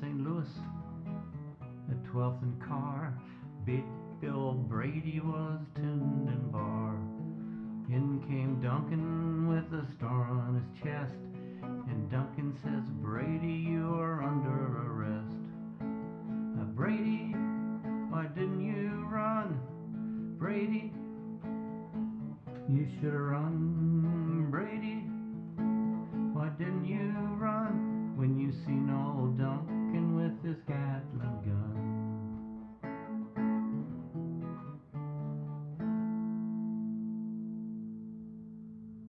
St. Louis at 12th and Carr, Big Bill Brady was tuned in bar. In came Duncan with a star on his chest. And Duncan says, Brady, you are under arrest. Now, Brady, why didn't you run? Brady, you should have run